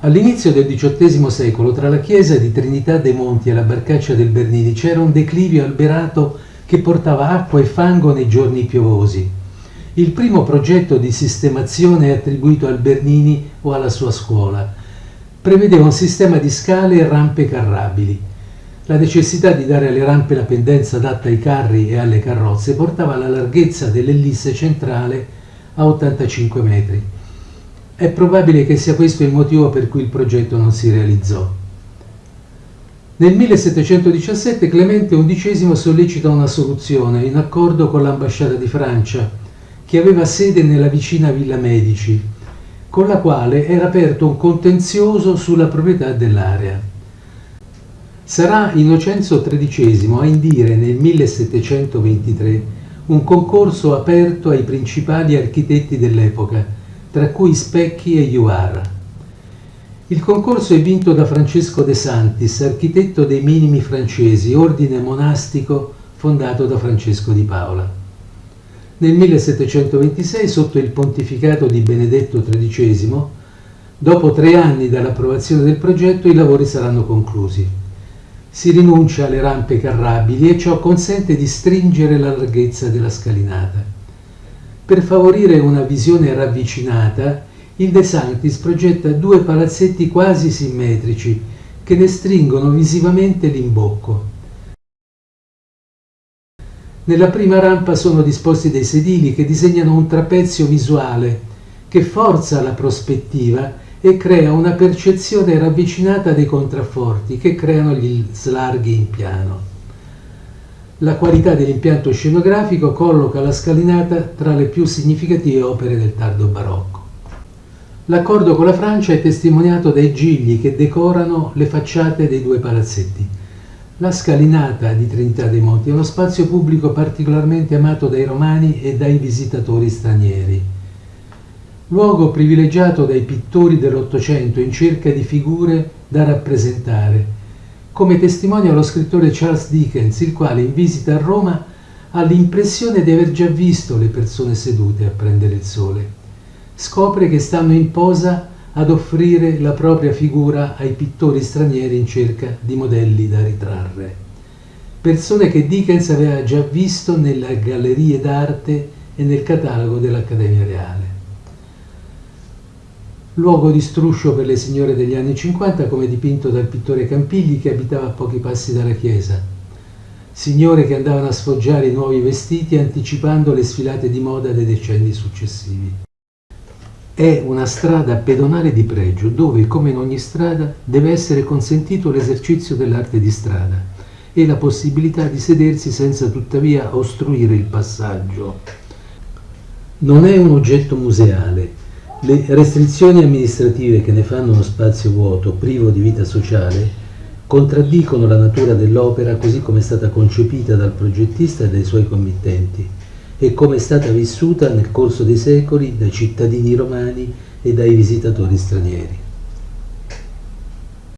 All'inizio del XVIII secolo, tra la chiesa di Trinità dei Monti e la barcaccia del Bernini c'era un declivio alberato che portava acqua e fango nei giorni piovosi. Il primo progetto di sistemazione attribuito al Bernini o alla sua scuola. Prevedeva un sistema di scale e rampe carrabili. La necessità di dare alle rampe la pendenza adatta ai carri e alle carrozze portava alla larghezza dell'ellisse centrale a 85 metri. È probabile che sia questo il motivo per cui il progetto non si realizzò. Nel 1717 Clemente XI sollecita una soluzione in accordo con l'ambasciata di Francia, che aveva sede nella vicina Villa Medici, con la quale era aperto un contenzioso sulla proprietà dell'area. Sarà Innocenzo XIII a indire nel 1723 un concorso aperto ai principali architetti dell'epoca, tra cui Specchi e Juara. Il concorso è vinto da Francesco De Santis, architetto dei Minimi francesi, ordine monastico fondato da Francesco di Paola. Nel 1726, sotto il pontificato di Benedetto XIII, dopo tre anni dall'approvazione del progetto, i lavori saranno conclusi. Si rinuncia alle rampe carrabili e ciò consente di stringere la larghezza della scalinata. Per favorire una visione ravvicinata, il De Sanctis progetta due palazzetti quasi simmetrici che ne stringono visivamente l'imbocco. Nella prima rampa sono disposti dei sedili che disegnano un trapezio visuale che forza la prospettiva e crea una percezione ravvicinata dei contrafforti che creano gli slarghi in piano. La qualità dell'impianto scenografico colloca la scalinata tra le più significative opere del tardo barocco. L'accordo con la Francia è testimoniato dai gigli che decorano le facciate dei due palazzetti. La scalinata di Trinità dei Monti è uno spazio pubblico particolarmente amato dai romani e dai visitatori stranieri. Luogo privilegiato dai pittori dell'Ottocento in cerca di figure da rappresentare, come testimonia lo scrittore Charles Dickens, il quale in visita a Roma ha l'impressione di aver già visto le persone sedute a prendere il sole. Scopre che stanno in posa ad offrire la propria figura ai pittori stranieri in cerca di modelli da ritrarre. Persone che Dickens aveva già visto nelle gallerie d'arte e nel catalogo dell'Accademia Reale luogo di struscio per le signore degli anni 50 come dipinto dal pittore Campigli che abitava a pochi passi dalla chiesa. Signore che andavano a sfoggiare i nuovi vestiti anticipando le sfilate di moda dei decenni successivi. È una strada pedonale di pregio dove, come in ogni strada, deve essere consentito l'esercizio dell'arte di strada e la possibilità di sedersi senza tuttavia ostruire il passaggio. Non è un oggetto museale, le restrizioni amministrative che ne fanno uno spazio vuoto, privo di vita sociale, contraddicono la natura dell'opera così come è stata concepita dal progettista e dai suoi committenti e come è stata vissuta nel corso dei secoli dai cittadini romani e dai visitatori stranieri.